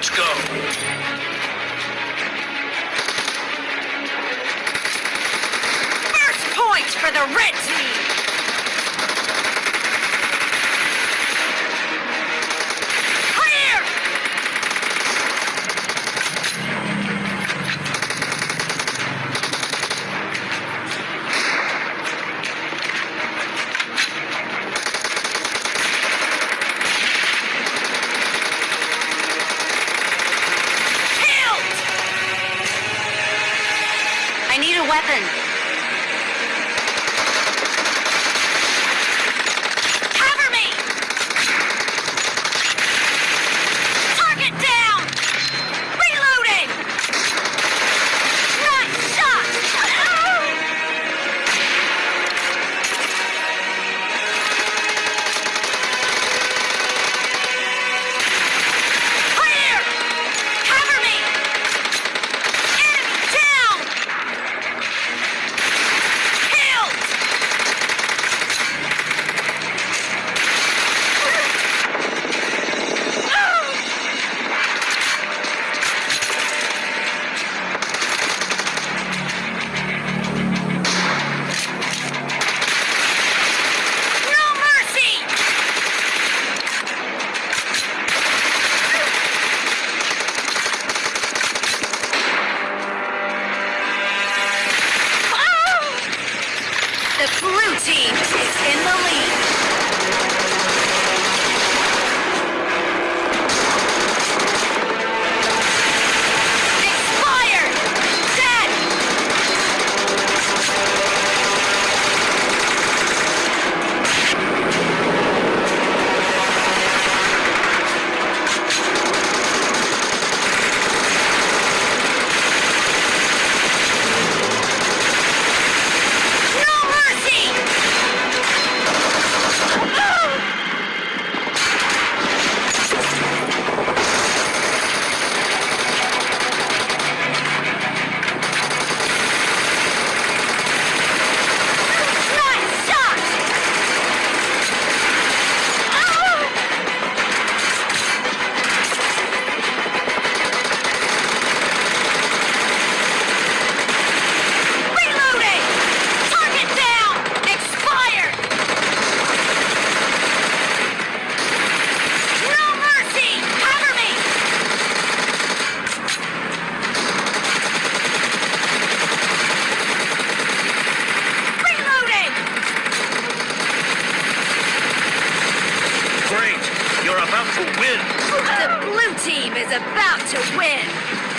Let's go. happened. Blue team is in the lead. are about to win. The blue team is about to win.